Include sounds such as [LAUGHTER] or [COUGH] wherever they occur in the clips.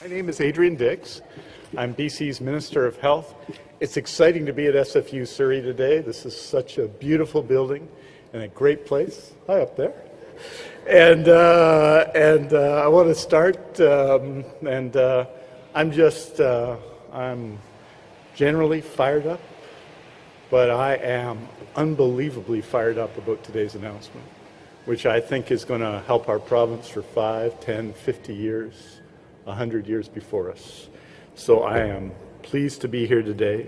My name is Adrian Dix. I'm BC's Minister of Health. It's exciting to be at SFU Surrey today. This is such a beautiful building and a great place. Hi up there. And, uh, and uh, I want to start, um, and uh, I'm just, uh, I'm generally fired up, but I am unbelievably fired up about today's announcement, which I think is going to help our province for 5, 10, 50 years. 100 years before us. So I am pleased to be here today,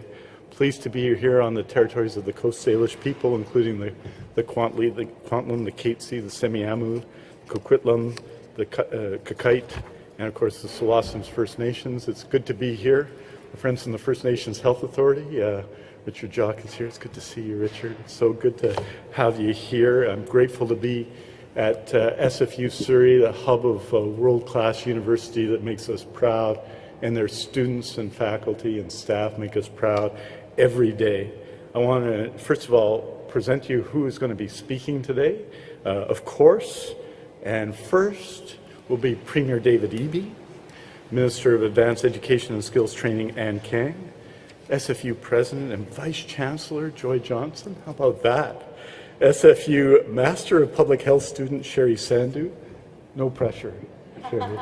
pleased to be here on the territories of the Coast Salish people, including the, the Kwantlen, the, Kwantlen, the Katzie, the Semiahmoo, Coquitlam, the uh, Qayqayt, and of course the Tsawwassen First Nations. It's good to be here. My friends from the First Nations Health Authority, uh, Richard Jock is here. It's good to see you, Richard. It's so good to have you here. I'm grateful to be at uh, SFU Surrey, the hub of a world-class university that makes us proud, and their students and faculty and staff make us proud every day. I want to, first of all, present you who is going to be speaking today, uh, of course, and first will be Premier David Eby, Minister of Advanced Education and Skills Training Anne Kang, SFU President and Vice Chancellor Joy Johnson. How about that? SFU Master of Public Health student Sherry Sandu. No pressure, Sherry.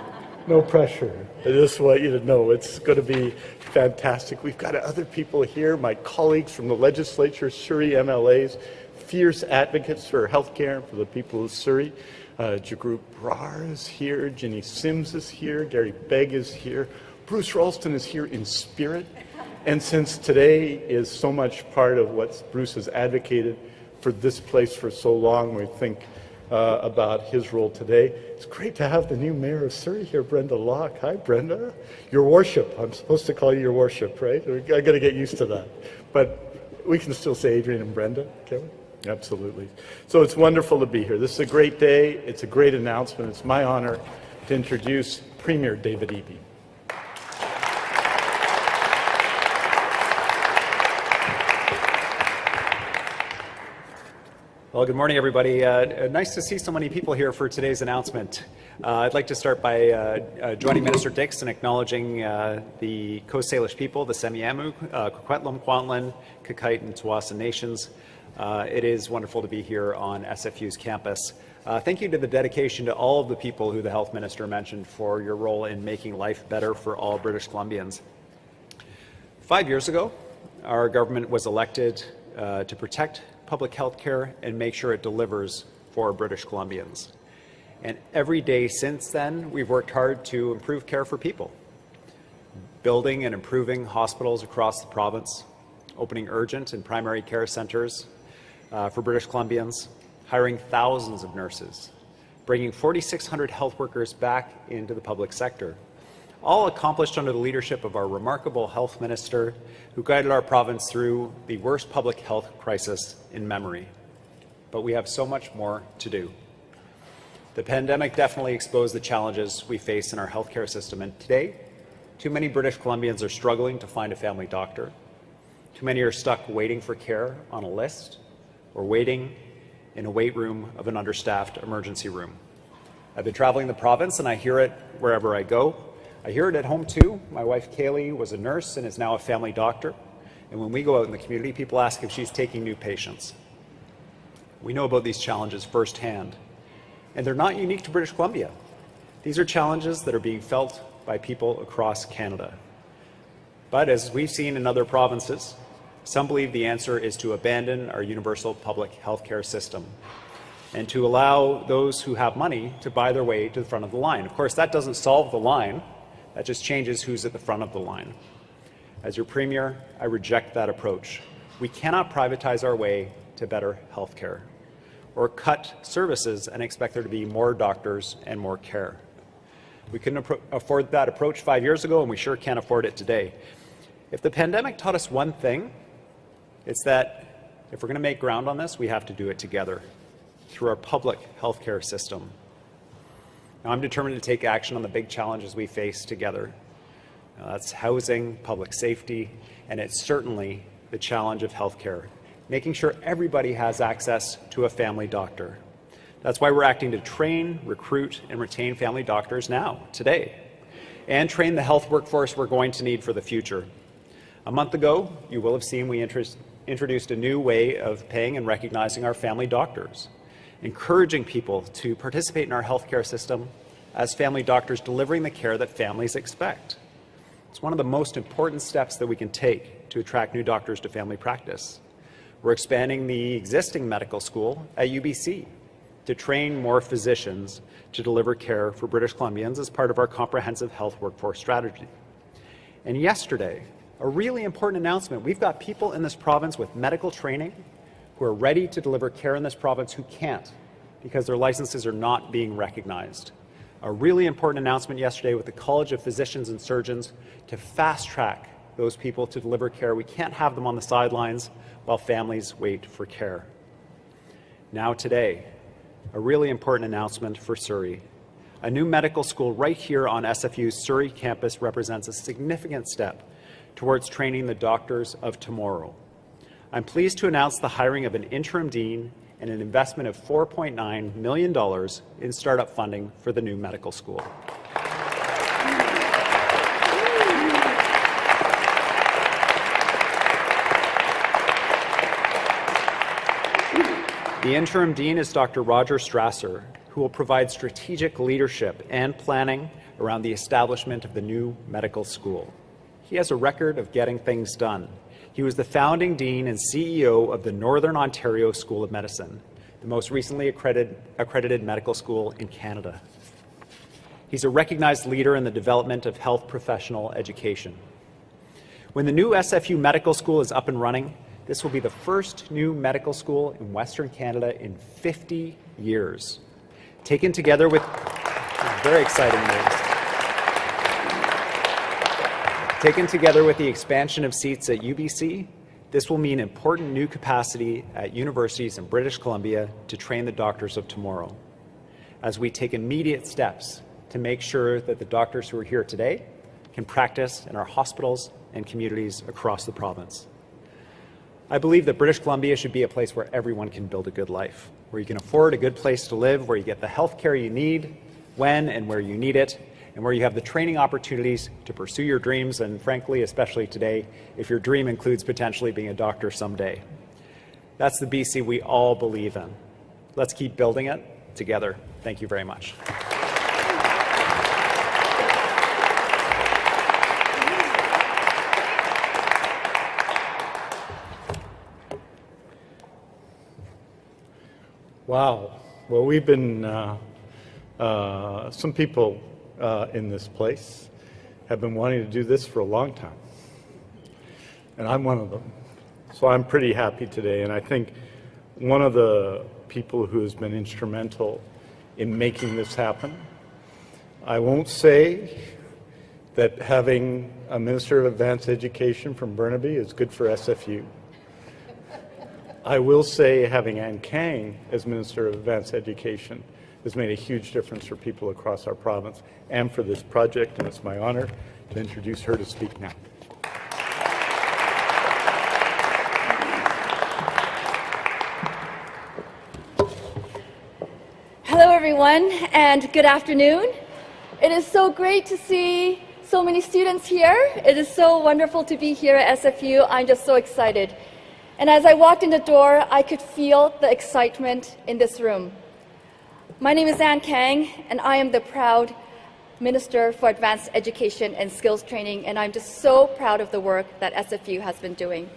No pressure. I just want you to know it's going to be fantastic. We've got other people here, my colleagues from the legislature, Surrey MLAs, fierce advocates for healthcare for the people of Surrey. Uh, Jagrup Brar is here, Jinny Sims is here, Garry Begg is here, Bruce Ralston is here in spirit. And since today is so much part of what Bruce has advocated, for this place for so long. We think uh, about his role today. It's great to have the new mayor of Surrey here, Brenda Locke. Hi, Brenda. Your worship. I'm supposed to call you your worship, right? I got to get used to that. But we can still say Adrian and Brenda, can we? Absolutely. So it's wonderful to be here. This is a great day. It's a great announcement. It's my honor to introduce Premier David Eby. Well, good morning, everybody. Uh, uh, nice to see so many people here for today's announcement. Uh, I'd like to start by uh, uh joining Minister Dix in acknowledging uh, the Coast Salish people, the Semiahmoo, uh, Coquitlam, Kwantlen, Qayqayt, and Tsawwassen nations. it is wonderful to be here on SFU's campus. thank you to the dedication to all of the people who the Health Minister mentioned for your role in making life better for all British Columbians. Five years ago, our government was elected to protect public health care and make sure it delivers for British Columbians. And every day since then, we've worked hard to improve care for people, building and improving hospitals across the province, opening urgent and primary care centres uh, for British Columbians, hiring thousands of nurses, bringing 4,600 health workers back into the public sector, all accomplished under the leadership of our remarkable health minister who guided our province through the worst public health crisis in memory. But we have so much more to do. The pandemic definitely exposed the challenges we face in our healthcare system, and today, too many British Columbians are struggling to find a family doctor. Too many are stuck waiting for care on a list or waiting in a wait room of an understaffed emergency room. I've been traveling the province and I hear it wherever I go. I hear it at home too. My wife Kaylee was a nurse and is now a family doctor. And when we go out in the community, people ask if she's taking new patients. We know about these challenges firsthand. And they're not unique to British Columbia. These are challenges that are being felt by people across Canada. But as we've seen in other provinces, some believe the answer is to abandon our universal public health care system and to allow those who have money to buy their way to the front of the line. Of course, that doesn't solve the line. That just changes who's at the front of the line. As your Premier, I reject that approach. We cannot privatize our way to better health care or cut services and expect there to be more doctors and more care. We couldn't afford that approach five years ago, and we sure can't afford it today. If the pandemic taught us one thing, it's that if we're going to make ground on this, we have to do it together through our public health care system. Now, I'm determined to take action on the big challenges we face together. Now, that's housing, public safety, and it's certainly the challenge of healthcare, making sure everybody has access to a family doctor. That's why we're acting to train, recruit, and retain family doctors now, today. and train the health workforce we're going to need for the future. A month ago, you will have seen we introduced a new way of paying and recognizing our family doctors, encouraging people to participate in our healthcare system as family doctors delivering the care that families expect. It's one of the most important steps that we can take to attract new doctors to family practice. We're expanding the existing medical school at UBC to train more physicians to deliver care for British Columbians as part of our comprehensive health workforce strategy. And yesterday, a really important announcement. We've got people in this province with medical training who are ready to deliver care in this province who can't because their licenses are not being recognized. A really important announcement yesterday with the College of Physicians and Surgeons to fast track those people to deliver care. We can't have them on the sidelines while families wait for care. Now today, a really important announcement for Surrey. A new medical school right here on SFU's Surrey campus represents a significant step towards training the doctors of tomorrow. I'm pleased to announce the hiring of an interim dean and an investment of $4.9 million in startup funding for the new medical school. The interim dean is Dr. Roger Strasser, who will provide strategic leadership and planning around the establishment of the new medical school. He has a record of getting things done. He was the founding dean and CEO of the Northern Ontario School of Medicine, the most recently accredited, accredited medical school in Canada. He's a recognized leader in the development of health professional education. When the new SFU Medical School is up and running, this will be the first new medical school in Western Canada in 50 years. Taken together with very exciting news. Taken together with the expansion of seats at UBC, this will mean important new capacity at universities in British Columbia to train the doctors of tomorrow. As we take immediate steps to make sure that the doctors who are here today can practice in our hospitals and communities across the province. I believe that British Columbia should be a place where everyone can build a good life, where you can afford a good place to live, where you get the health care you need, when and where you need it, and where you have the training opportunities to pursue your dreams, and frankly, especially today, if your dream includes potentially being a doctor someday. That's the BC we all believe in. Let's keep building it together. Thank you very much. Wow. Well, we've been, uh, uh, some people uh, in this place have been wanting to do this for a long time. And I'm one of them. So I'm pretty happy today. And I think one of the people who has been instrumental in making this happen, I won't say that having a Minister of Advanced Education from Burnaby is good for SFU. I will say having Anne Kang as Minister of Advanced Education has made a huge difference for people across our province and for this project, and it's my honor to introduce her to speak now. Hello, everyone, and good afternoon. It is so great to see so many students here. It is so wonderful to be here at SFU. I'm just so excited. And as I walked in the door, I could feel the excitement in this room. My name is Anne Kang, and I am the proud Minister for Advanced Education and Skills Training, and I'm just so proud of the work that SFU has been doing.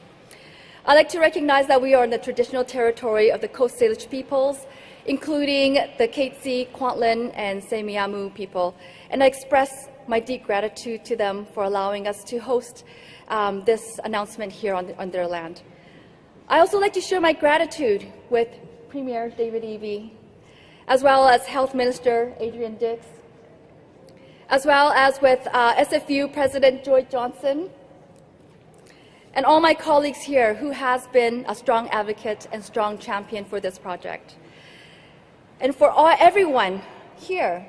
I'd like to recognize that we are in the traditional territory of the Coast Salish peoples, including the Katzie, Kwantlen, and Semiahmoo people, and I express my deep gratitude to them for allowing us to host um, this announcement here on, on their land. I also like to share my gratitude with Premier David Eby, as well as Health Minister Adrian Dix, as well as with uh, SFU President Joy Johnson, and all my colleagues here who has been a strong advocate and strong champion for this project. And for all, everyone here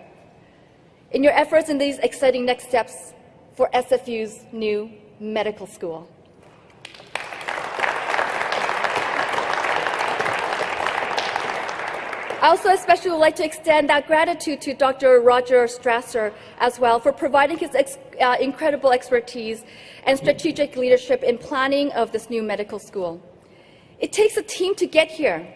in your efforts in these exciting next steps for SFU's new medical school. I also especially would like to extend that gratitude to Dr. Roger Strasser as well for providing his ex uh, incredible expertise and strategic leadership in planning of this new medical school. It takes a team to get here,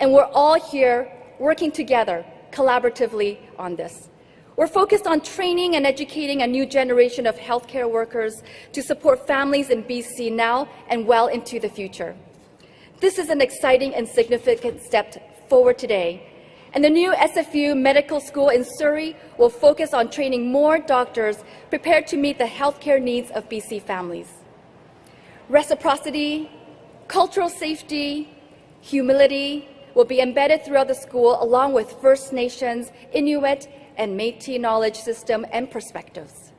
and we're all here working together collaboratively on this. We're focused on training and educating a new generation of healthcare workers to support families in BC now and well into the future. This is an exciting and significant step forward today. And the new SFU Medical School in Surrey will focus on training more doctors prepared to meet the healthcare needs of BC families. Reciprocity, cultural safety, humility will be embedded throughout the school along with First Nations, Inuit, and Métis knowledge system and perspectives.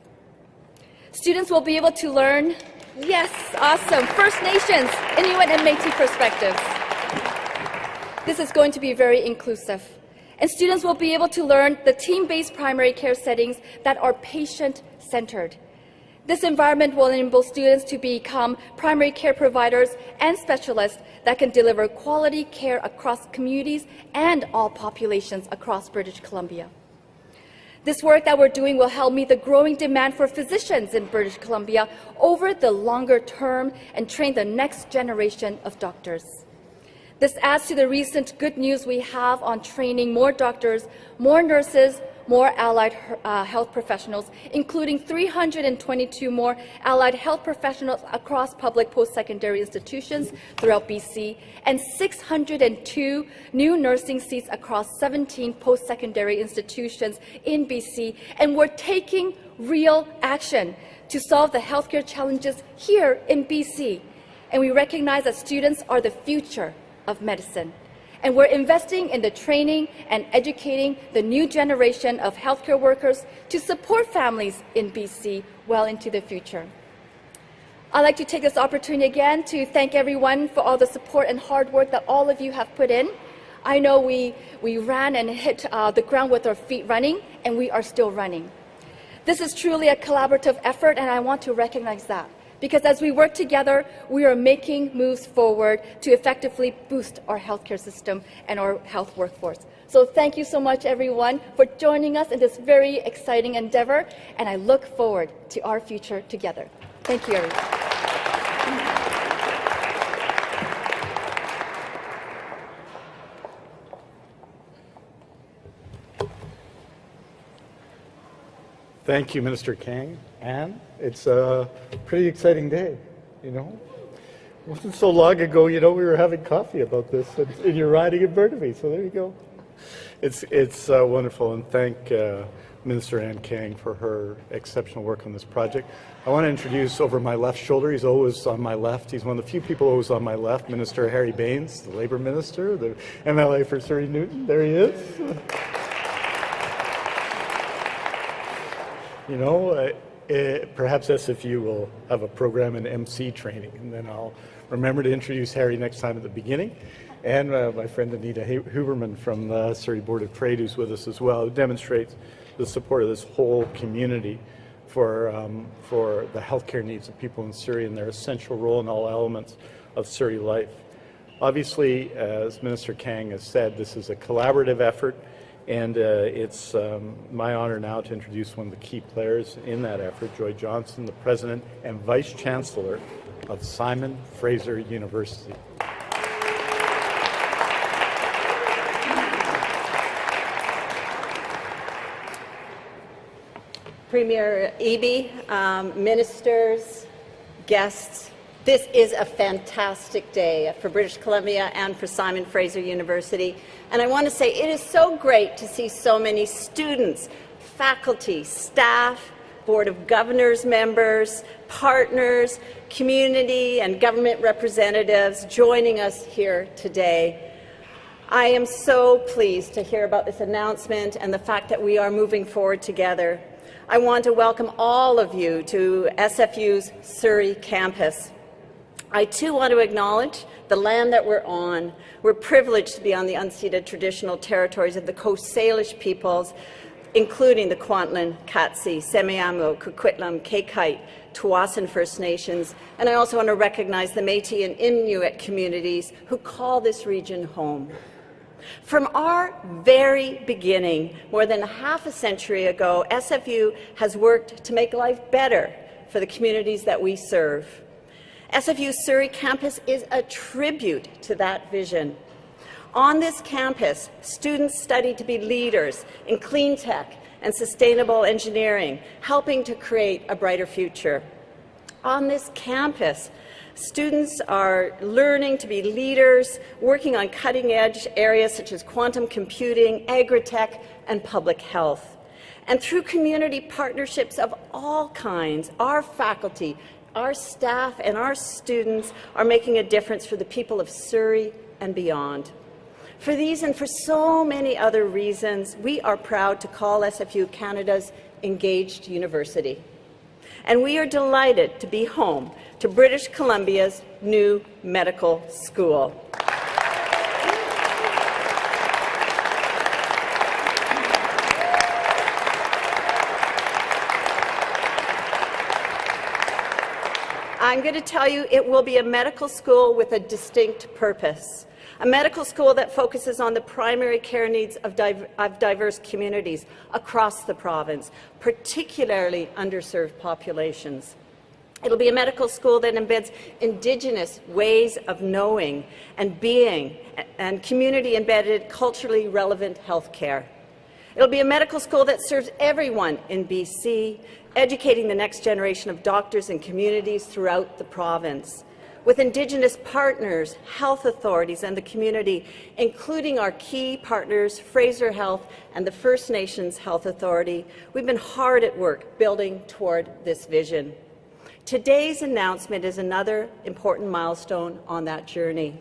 Students will be able to learn, yes, awesome, First Nations, Inuit, and Métis perspectives. This is going to be very inclusive. And students will be able to learn the team-based primary care settings that are patient-centered. This environment will enable students to become primary care providers and specialists that can deliver quality care across communities and all populations across British Columbia. This work that we're doing will help meet the growing demand for physicians in British Columbia over the longer term and train the next generation of doctors. This adds to the recent good news we have on training more doctors, more nurses, more allied uh, health professionals, including 322 more allied health professionals across public post-secondary institutions throughout BC, and 602 new nursing seats across 17 post-secondary institutions in BC. And we're taking real action to solve the healthcare challenges here in BC. And we recognize that students are the future of medicine and we're investing in the training and educating the new generation of healthcare workers to support families in BC well into the future. I'd like to take this opportunity again to thank everyone for all the support and hard work that all of you have put in. I know we, we ran and hit uh, the ground with our feet running, and we are still running. This is truly a collaborative effort, and I want to recognize that because as we work together, we are making moves forward to effectively boost our healthcare system and our health workforce. So thank you so much, everyone, for joining us in this very exciting endeavor, and I look forward to our future together. Thank you, everyone. Thank you, Minister Kang. Anne, it's a pretty exciting day, you know. It wasn't so long ago, you know, we were having coffee about this, and, and you're riding in Burnaby, so there you go. It's, it's uh, wonderful, and thank uh, Minister Anne Kang for her exceptional work on this project. I want to introduce over my left shoulder, he's always on my left, he's one of the few people always on my left, Minister Harry Bains, the Labour Minister, the MLA for Surrey Newton, there he is. You know, uh, uh, perhaps SFU will have a program in MC training, and then I'll remember to introduce Harry next time at the beginning. And uh, my friend Anita Huberman from the Surrey Board of Trade, who's with us as well, who demonstrates the support of this whole community for, um, for the healthcare needs of people in Surrey and their essential role in all elements of Surrey life. Obviously, as Minister Kang has said, this is a collaborative effort. And uh, it's um, my honor now to introduce one of the key players in that effort, Joy Johnson, the President and Vice Chancellor of Simon Fraser University. Premier Eby, um, ministers, guests, this is a fantastic day for British Columbia and for Simon Fraser University. And I want to say it is so great to see so many students, faculty, staff, Board of Governors members, partners, community and government representatives joining us here today. I am so pleased to hear about this announcement and the fact that we are moving forward together. I want to welcome all of you to SFU's Surrey campus. I too want to acknowledge the land that we're on. We're privileged to be on the unceded traditional territories of the Coast Salish peoples, including the Kwantlen, Katzie, Semiahmoo, Coquitlam, Qayqayt, Tsawwassen First Nations, and I also want to recognize the Métis and Inuit communities who call this region home. From our very beginning, more than half a century ago, SFU has worked to make life better for the communities that we serve. SFU Surrey campus is a tribute to that vision. On this campus, students study to be leaders in clean tech and sustainable engineering, helping to create a brighter future. On this campus, Students are learning to be leaders, working on cutting-edge areas such as quantum computing, agri-tech, and public health. And through community partnerships of all kinds, our faculty, our staff, and our students are making a difference for the people of Surrey and beyond. For these and for so many other reasons, we are proud to call SFU Canada's engaged university. And we are delighted to be home to British Columbia's new medical school. I'm going to tell you it will be a medical school with a distinct purpose. A medical school that focuses on the primary care needs of, div of diverse communities across the province, particularly underserved populations. It'll be a medical school that embeds Indigenous ways of knowing and being and community-embedded, culturally relevant health care. It'll be a medical school that serves everyone in BC, educating the next generation of doctors and communities throughout the province. With Indigenous partners, health authorities and the community, including our key partners, Fraser Health and the First Nations Health Authority, we've been hard at work building toward this vision. Today's announcement is another important milestone on that journey.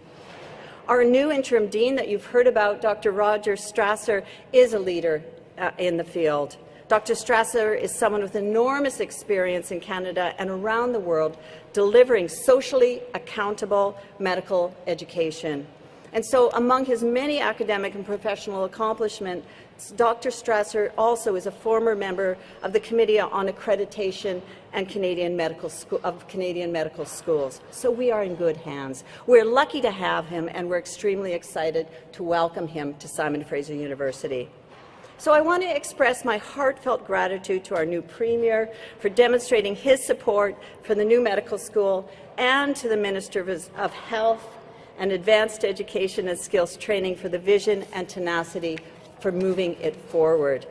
Our new interim dean that you've heard about, Dr. Roger Strasser, is a leader uh, in the field. Dr. Strasser is someone with enormous experience in Canada and around the world delivering socially accountable medical education. And so among his many academic and professional accomplishments, Dr. Strasser also is a former member of the Committee on Accreditation and Canadian Medical of Canadian Medical Schools. So we are in good hands. We're lucky to have him, and we're extremely excited to welcome him to Simon Fraser University. So I want to express my heartfelt gratitude to our new Premier for demonstrating his support for the new medical school and to the Minister of Health and advanced education and skills training for the vision and tenacity for moving it forward.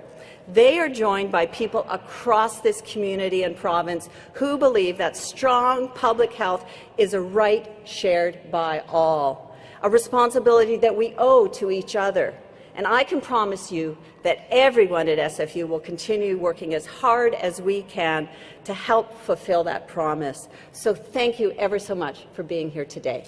They are joined by people across this community and province who believe that strong public health is a right shared by all, a responsibility that we owe to each other. And I can promise you that everyone at SFU will continue working as hard as we can to help fulfill that promise. So thank you ever so much for being here today.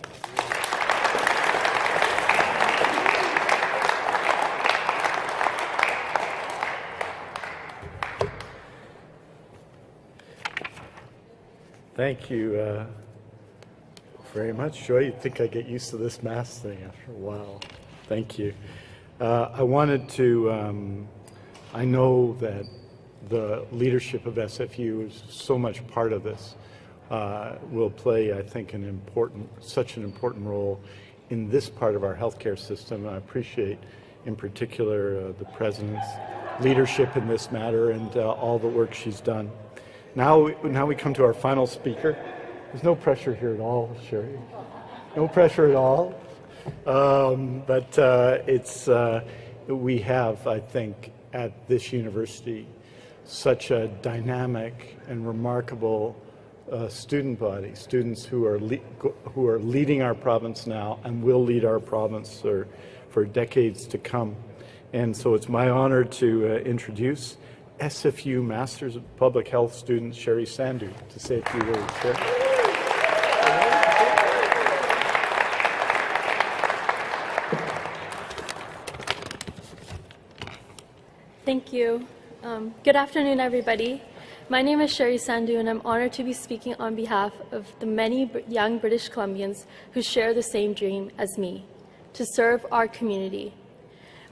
Thank you uh, very much, Joy. You'd think I get used to this mask thing after a while. Thank you. Uh, I wanted to, um, I know that the leadership of SFU is so much part of this, uh, will play, I think, an important, such an important role in this part of our healthcare system. I appreciate, in particular, uh, the President's leadership in this matter and uh, all the work she's done. Now, now we come to our final speaker. There's no pressure here at all, Sherry. No pressure at all. Um, but uh, it's, uh, we have, I think, at this university, such a dynamic and remarkable uh, student body, students who are, who are leading our province now and will lead our province for, for decades to come. And so it's my honor to uh, introduce SFU Masters of Public Health student Sherry Sandu to say a few words. Sherry. Thank you. Um, good afternoon, everybody. My name is Sherry Sandu, and I'm honored to be speaking on behalf of the many young British Columbians who share the same dream as me, to serve our community.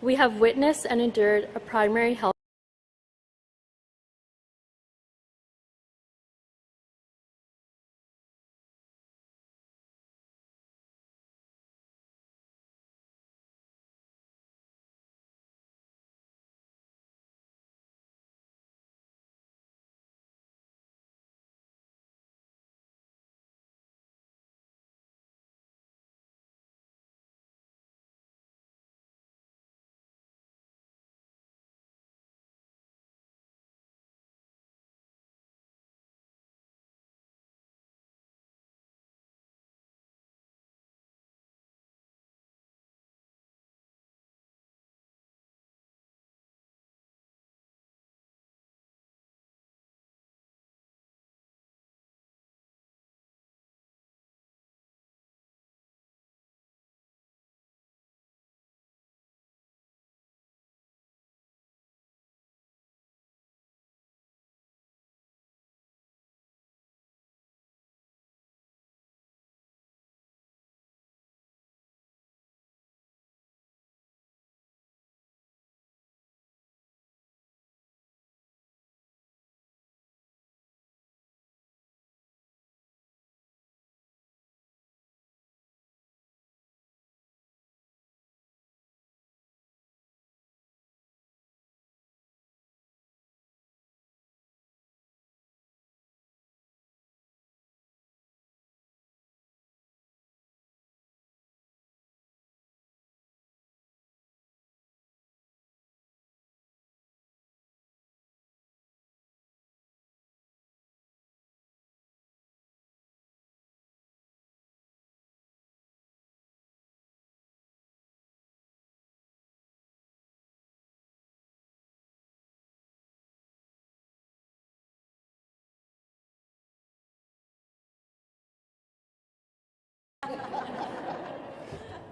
We have witnessed and endured a primary health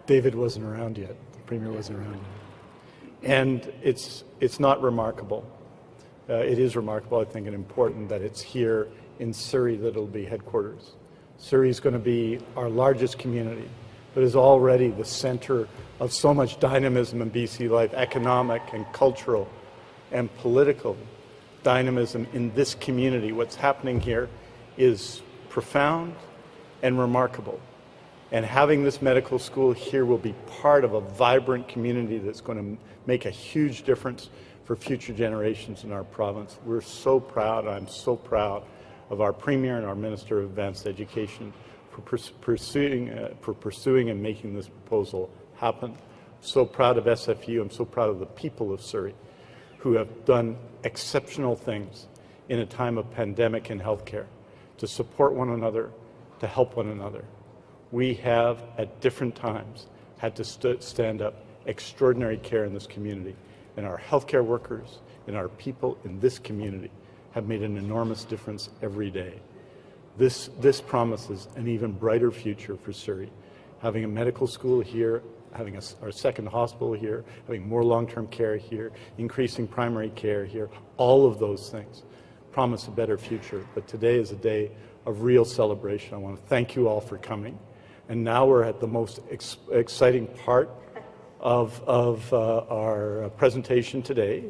David wasn't around yet. The premier wasn't around yet. And it's, it's not remarkable. Uh, it is remarkable, I think, and important that it's here in Surrey that it'll be headquarters. Surrey is going to be our largest community, but is already the center of so much dynamism in BC life, economic and cultural and political dynamism in this community. What's happening here is profound and remarkable. And having this medical school here will be part of a vibrant community that's going to make a huge difference for future generations in our province. We're so proud, I'm so proud of our Premier and our Minister of Advanced Education for pursuing, uh, for pursuing and making this proposal happen. So proud of SFU, I'm so proud of the people of Surrey who have done exceptional things in a time of pandemic and healthcare to support one another, to help one another. We have, at different times, had to st stand up extraordinary care in this community. And our healthcare workers and our people in this community have made an enormous difference every day. This, this promises an even brighter future for Surrey. Having a medical school here, having a, our second hospital here, having more long-term care here, increasing primary care here, all of those things promise a better future. But today is a day of real celebration. I want to thank you all for coming. And now we're at the most ex exciting part of, of uh, our presentation today.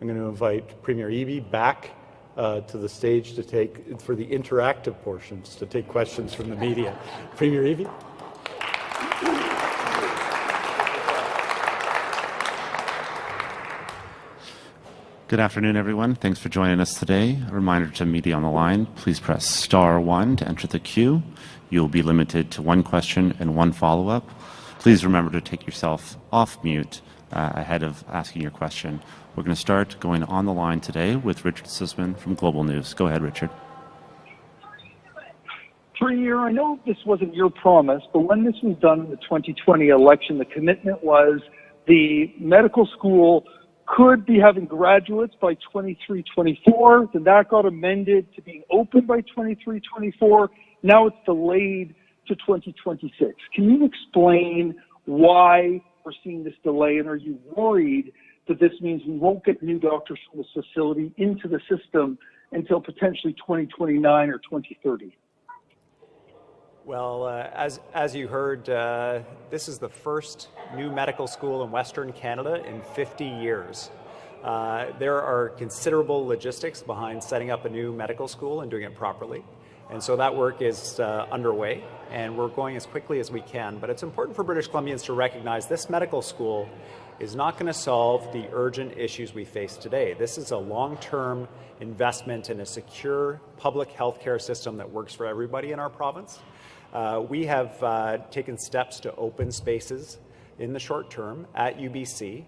I'm going to invite Premier Eby back uh, to the stage to take, for the interactive portions, to take questions from the media. Premier Eby. Good afternoon, everyone. Thanks for joining us today. A reminder to media on the line, please press star one to enter the queue. You'll be limited to one question and one follow-up. Please remember to take yourself off mute uh, ahead of asking your question. We're going to start going on the line today with Richard Zussman from Global News. Go ahead, Richard. Premier, I know this wasn't your promise, but when this was done in the 2020 election, the commitment was the medical school could be having graduates by 23 24. Then that got amended to being open by 23 24. Now it's delayed to 2026. Can you explain why we're seeing this delay and are you worried that this means we won't get new doctors from this facility into the system until potentially 2029 or 2030? Well, uh, as, as you heard, uh, this is the first new medical school in Western Canada in 50 years. Uh, there are considerable logistics behind setting up a new medical school and doing it properly. And so that work is uh, underway, and we're going as quickly as we can. But it's important for British Columbians to recognize this medical school is not going to solve the urgent issues we face today. This is a long-term investment in a secure public health care system that works for everybody in our province. Uh, we have uh, taken steps to open spaces in the short term at UBC,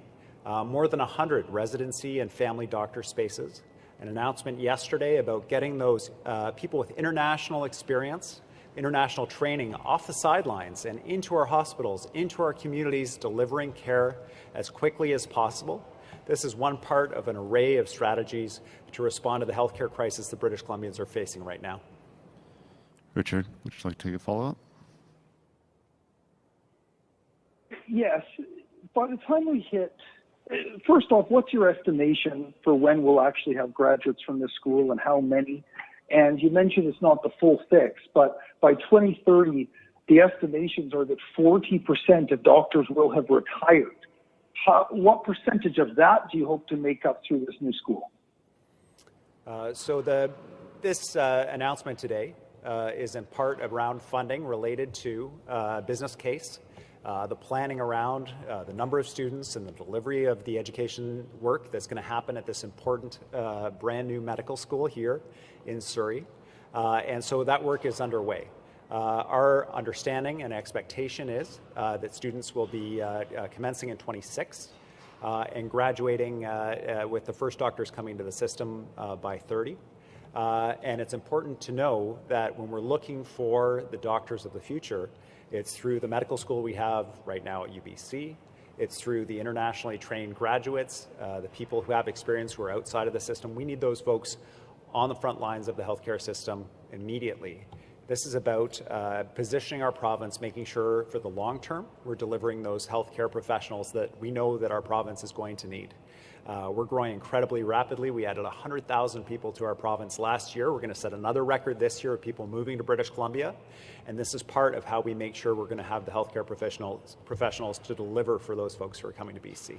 uh, more than 100 residency and family doctor spaces. An announcement yesterday about getting those uh, people with international experience, international training off the sidelines and into our hospitals, into our communities, delivering care as quickly as possible. This is one part of an array of strategies to respond to the healthcare crisis the British Columbians are facing right now. Richard, would you like to take a follow-up? Yes. By the time we hit, first off, what's your estimation for when we'll actually have graduates from this school and how many? And you mentioned it's not the full fix, but by 2030, the estimations are that 40% of doctors will have retired. How, what percentage of that do you hope to make up through this new school? Uh, so the, this uh, announcement today uh, is in part around funding related to uh, business case, uh, the planning around uh, the number of students and the delivery of the education work that's going to happen at this important uh, brand new medical school here in Surrey. Uh, and so that work is underway. our understanding and expectation is that students will be commencing in 26 and graduating with the first doctors coming to the system by 30. Uh, and it's important to know that when we're looking for the doctors of the future, it's through the medical school we have right now at UBC. It's through the internationally trained graduates, uh, the people who have experience who are outside of the system. We need those folks on the front lines of the healthcare system immediately. This is about uh, positioning our province, making sure for the long term we're delivering those healthcare professionals that we know that our province is going to need. Uh, we're growing incredibly rapidly. We added 100,000 people to our province last year. We're going to set another record this year of people moving to British Columbia. And this is part of how we make sure we're going to have the healthcare professionals, professionals to deliver for those folks who are coming to BC.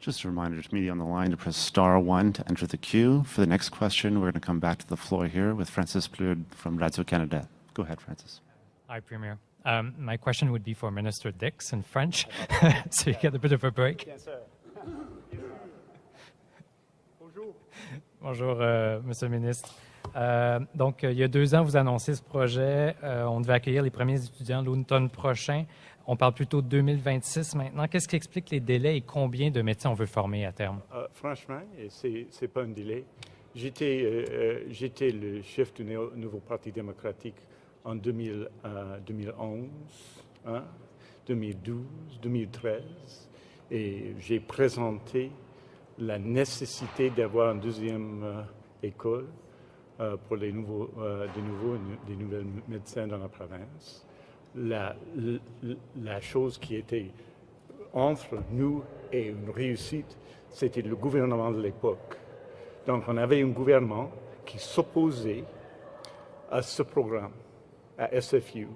Just a reminder to media on the line to press star one to enter the queue. For the next question, we're going to come back to the floor here with Francis Plourde from Radio Canada. Go ahead, Francis. Hi, Premier. Um, my question would be for Minister Dix in French, [LAUGHS] so you get a bit of a break. Yes, sir. Bonjour. Bonjour, euh, Monsieur le ministre. Euh, donc, euh, il y a deux ans, vous annoncez ce projet. Euh, on devait accueillir les premiers étudiants l'automne prochain. On parle plutôt de 2026 maintenant. Qu'est-ce qui explique les délais et combien de médecins on veut former à terme? Euh, franchement, et c'est c'est pas un délai. J'étais euh, euh, le chef du nouveau Parti démocratique en 2000, euh, 2011, hein, 2012, 2013, et j'ai présenté la nécessité d'avoir une deuxième euh, école pour les nouveaux, des, nouveaux, des nouvelles médecins dans la province. La, chose qui était entre nous et une réussite, c'était le gouvernement de l'époque. Donc, on avait un gouvernement qui s'opposait à ce programme, à SFU,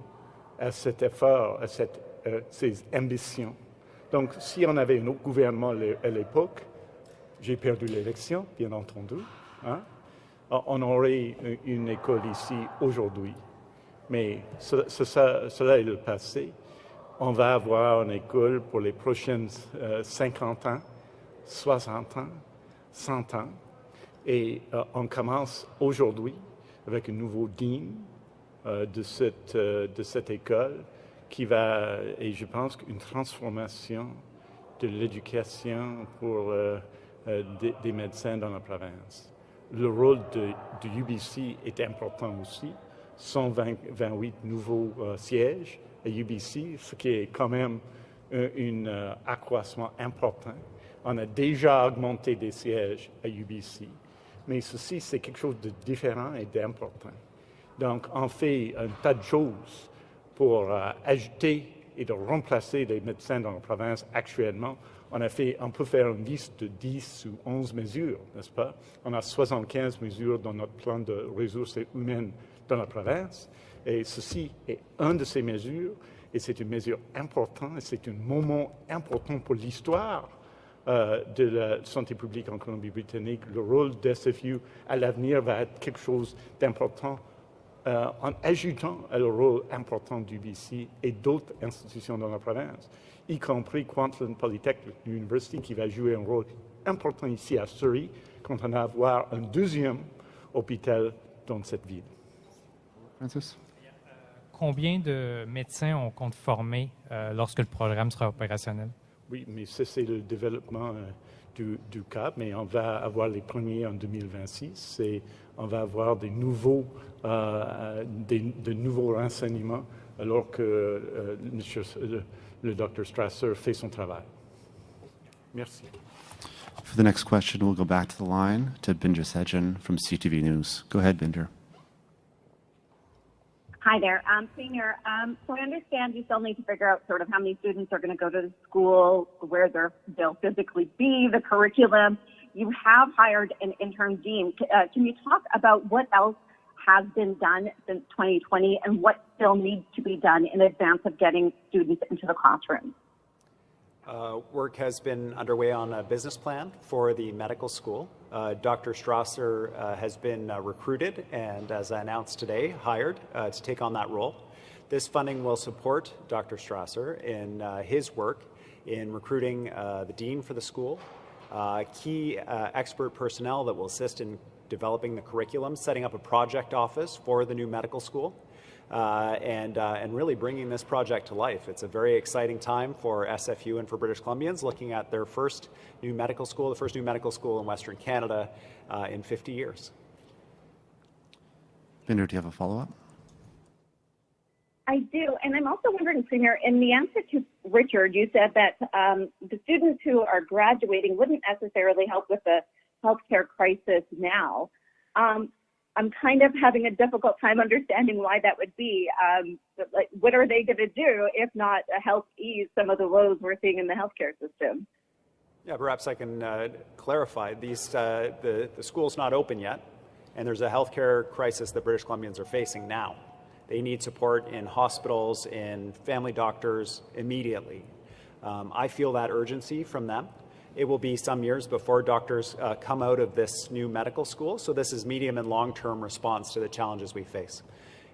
à cet effort, à euh, ces ambitions. Donc, si on avait un autre gouvernement à l'époque, j'ai perdu l'élection, bien entendu, hein, on aurait une école ici aujourd'hui. Mais cela est le passé. On va avoir une école pour les prochaines euh, 50 ans, 60 ans, 100 ans. Et euh, on commence aujourd'hui avec un nouveau dean euh, de, cette, euh, école qui va, et je pense qu'une transformation de l'éducation pour euh, euh, des, des médecins dans la province. Le rôle de, de UBC est important aussi. 128 nouveaux euh, sièges à UBC, ce qui est quand même un un, euh, accroissement important. On a déjà augmenté des sièges à UBC, mais ceci, c'est quelque chose de différent et d'important. Donc, on fait un tas de choses pour euh, ajouter et de remplacer les médecins dans la province actuellement. On, a fait, on peut faire une liste de 10 ou 11 mesures, n'est-ce pas? On a 75 mesures dans notre plan de ressources humaines dans la province. Et ceci est une de ces mesures, et c'est une mesure importante, et c'est un moment important pour l'histoire euh, de la santé publique en Colombie-Britannique. Le rôle d'SFU à l'avenir va être quelque chose d'important euh, en ajoutant le rôle important du BC et d'autres institutions dans la province, y compris Kwantlen Polytechnic University, qui va jouer un rôle important ici à Surrey quand on va avoir un deuxième hôpital dans cette ville. Francis? Combien de médecins on compte former euh, lorsque le programme sera opérationnel? Oui, mais ça, c'est le développement euh, du, du CAP, mais on va avoir les premiers en 2026 et on va avoir des nouveaux, euh, des, de nouveaux renseignements alors que euh, monsieur- le, le Dr Strasser fait son travail. Merci. For the next question, we'll go back to the line to Binder Sejan from CTV News. Go ahead, Binder. Hi there. Um, Senior, um, so I understand you still need to figure out sort of how many students are going to go to the school, where they're, they'll physically be, the curriculum. You have hired an interim dean. Uh, can you talk about what else has been done since 2020 and what still needs to be done in advance of getting students into the classroom? Uh, work has been underway on a business plan for the medical school. Uh, Dr. Strasser uh, has been uh, recruited and, as I announced today, hired uh, to take on that role. This funding will support Dr. Strasser in uh, his work in recruiting uh, the dean for the school, key expert personnel that will assist in developing the curriculum, setting up a project office for the new medical school, uh, and, uh, and really bringing this project to life. It's a very exciting time for SFU and for British Columbians looking at their first new medical school, the first new medical school in Western Canada uh, in 50 years. Bhinder, do you have a follow up? I do, and I'm also wondering, Premier, in the answer to Richard, you said that um, the students who are graduating wouldn't necessarily help with the healthcare crisis now. Um, I'm kind of having a difficult time understanding why that would be. Um, like, what are they going to do if not help ease some of the woes we're seeing in the healthcare system? Yeah, perhaps I can uh, clarify. These, uh, the, the school's not open yet, and there's a healthcare crisis that British Columbians are facing now. They need support in hospitals, in family doctors immediately. Um, I feel that urgency from them. It will be some years before doctors uh, come out of this new medical school, so this is medium and long-term response to the challenges we face.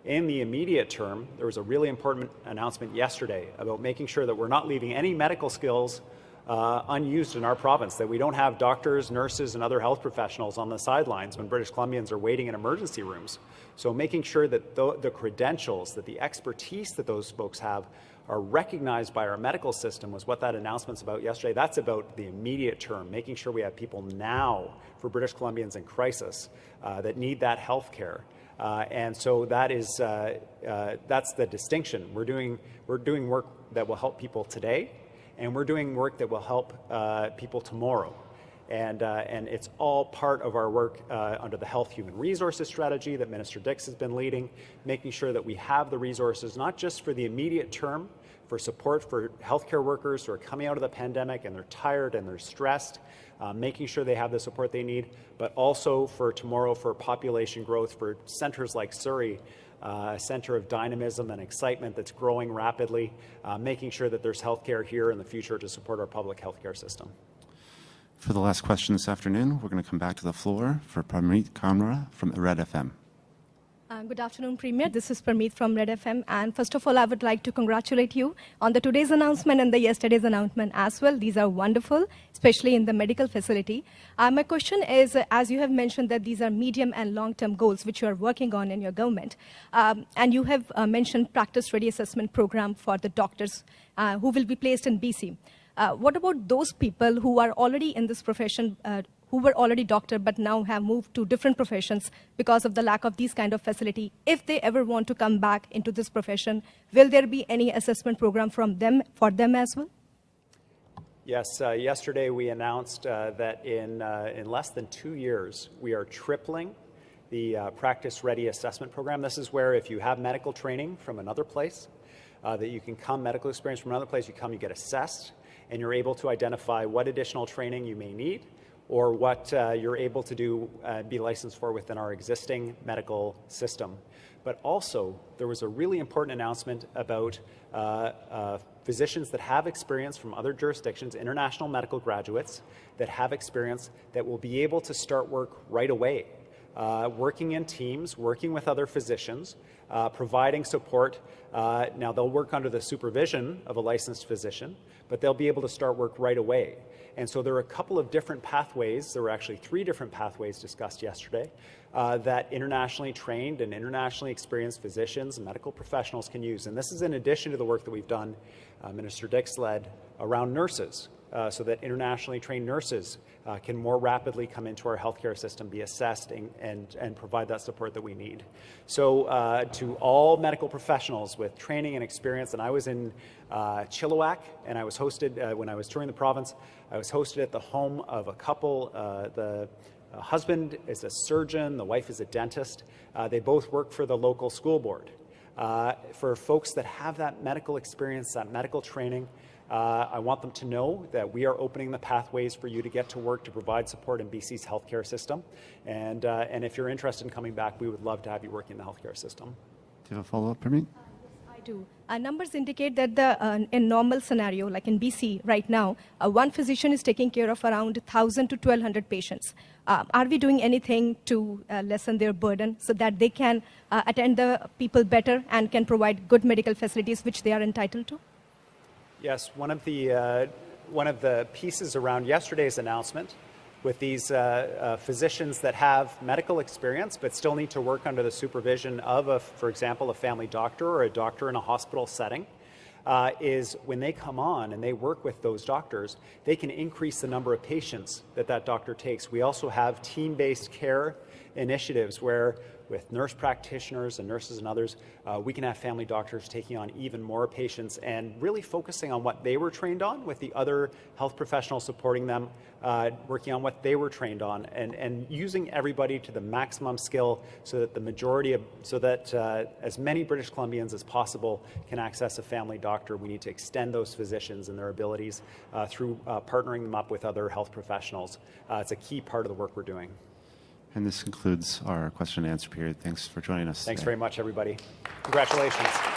In the immediate term, there was a really important announcement yesterday about making sure that we're not leaving any medical skills uh, unused in our province, that we don't have doctors, nurses, and other health professionals on the sidelines when British Columbians are waiting in emergency rooms. So making sure that the, the credentials, that the expertise that those folks have are recognized by our medical system was what that announcement's about yesterday. That's about the immediate term, making sure we have people now for British Columbians in crisis uh, that need that health care. Uh, and so that is uh, uh, that's the distinction. We're doing we're doing work that will help people today, and we're doing work that will help uh, people tomorrow. And, uh, and it's all part of our work uh, under the Health Human Resources Strategy that Minister Dix has been leading, making sure that we have the resources not just for the immediate term, for support for healthcare workers who are coming out of the pandemic and they're tired and they're stressed, uh, making sure they have the support they need, but also for tomorrow for population growth for centres like Surrey, uh, a centre of dynamism and excitement that's growing rapidly, uh, making sure that there's healthcare here in the future to support our public healthcare system. For the last question this afternoon, we're going to come back to the floor for Parmeet Kamra from Red FM. Uh, good afternoon, Premier. This is Parmeet from Red FM. And first of all, I would like to congratulate you on the today's announcement and the yesterday's announcement as well. These are wonderful, especially in the medical facility. Uh, my question is, uh, as you have mentioned that these are medium and long-term goals which you are working on in your government, um, and you have uh, mentioned practice-ready assessment program for the doctors uh, who will be placed in BC. Uh, what about those people who are already in this profession, who were already doctor but now have moved to different professions because of the lack of these kind of facility? If they ever want to come back into this profession, will there be any assessment program from them for them as well? Yes, uh, yesterday we announced uh, that in, uh, in less than two years, we are tripling the uh, practice ready assessment program. This is where if you have medical training from another place, that you can come medical experience from another place, you come, you get assessed, and you're able to identify what additional training you may need or what uh, you're able to do, uh, be licensed for within our existing medical system. But also, there was a really important announcement about uh, uh physicians that have experience from other jurisdictions, international medical graduates that have experience that will be able to start work right away. Uh, working in teams, working with other physicians, uh, providing support. Now, they'll work under the supervision of a licensed physician, but they'll be able to start work right away. And so there are a couple of different pathways. There were actually three different pathways discussed yesterday uh, that internationally trained and internationally experienced physicians and medical professionals can use. And this is in addition to the work that we've done, uh, Minister Dix led, around nurses, uh, so that internationally trained nurses uh, can more rapidly come into our healthcare system, be assessed, and, and, and provide that support that we need. So, uh, to all medical professionals with training and experience, and I was in uh, Chilliwack, and I was hosted uh, when I was touring the province. I was hosted at the home of a couple. Uh, the husband is a surgeon, the wife is a dentist. they both work for the local school board. for folks that have that medical experience, that medical training, uh, I want them to know that we are opening the pathways for you to get to work to provide support in BC's healthcare system. And, uh, and if you're interested in coming back, we would love to have you working in the healthcare system. Do you have a follow-up, Parmeet? I do. Uh, numbers indicate that the, uh, in normal scenario, like in BC right now, uh, one physician is taking care of around 1,000 to 1,200 patients. Uh, are we doing anything to uh, lessen their burden so that they can uh, attend the people better and can provide good medical facilities which they are entitled to? Yes, one of the one of the pieces around yesterday's announcement with these uh, uh, physicians that have medical experience but still need to work under the supervision of, a, for example, a family doctor or a doctor in a hospital setting, uh, is when they come on and they work with those doctors, they can increase the number of patients that that doctor takes. We also have team-based care initiatives where with nurse practitioners and nurses and others, uh, we can have family doctors taking on even more patients and really focusing on what they were trained on with the other health professionals supporting them, uh, working on what they were trained on, and, and using everybody to the maximum skill so that the majority of, so that uh, as many British Columbians as possible can access a family doctor. We need to extend those physicians and their abilities uh, through uh, partnering them up with other health professionals. Uh, it's a key part of the work we're doing. And this concludes our question and answer period. Thanks for joining us. Thanks today. very much, everybody. Congratulations.